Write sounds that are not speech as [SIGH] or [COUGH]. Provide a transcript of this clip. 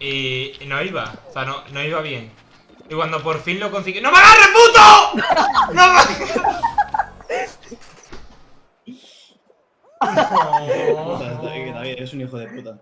Y no iba, o sea, no, no iba bien. Y cuando por fin lo conseguí... ¡No me agarres, puto! [LAUGHS] ¡No me... Puta, David, David, eres un hijo de puta.